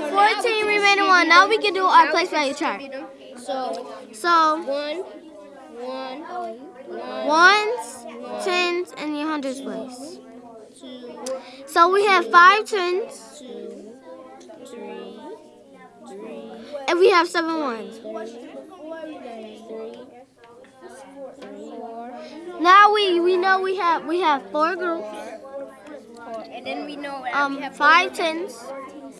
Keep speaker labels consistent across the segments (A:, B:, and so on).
A: 14 remaining one. Now we can do our place value chart.
B: So
A: So
B: one, one, one,
A: ones, tens, and your hundreds place.
B: two,
A: So we have five tens,
B: two, three, three,
A: and we have seven ones. Now we we know we have we have four groups.
B: and then we know
A: Um,
B: we have
A: five tens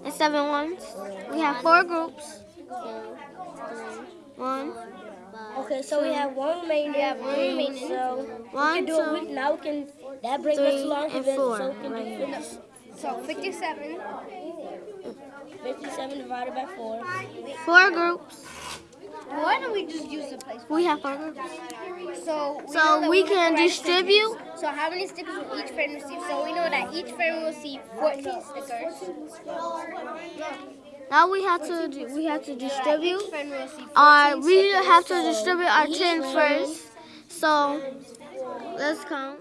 A: and seven ones. We have four groups. One,
C: Okay, so we have one remaining.
B: We have one remaining.
C: So we
A: one,
C: can do it
A: two,
C: with now. We can that brings us along to
A: and
C: the
A: four.
C: so we can
A: Right
C: do
A: here.
B: So 57.
C: 57 divided by four.
A: Four groups.
B: Why don't we just use the place?
A: We have four groups.
B: So we
A: So
B: that
A: we can
B: the right
A: distribute.
B: So how many stickers will each friend receive? So we know that each friend will receive 14 stickers.
A: Now we have to we have to distribute.
B: Each friend will receive 14
A: Our we have to distribute our tens first. So let's count.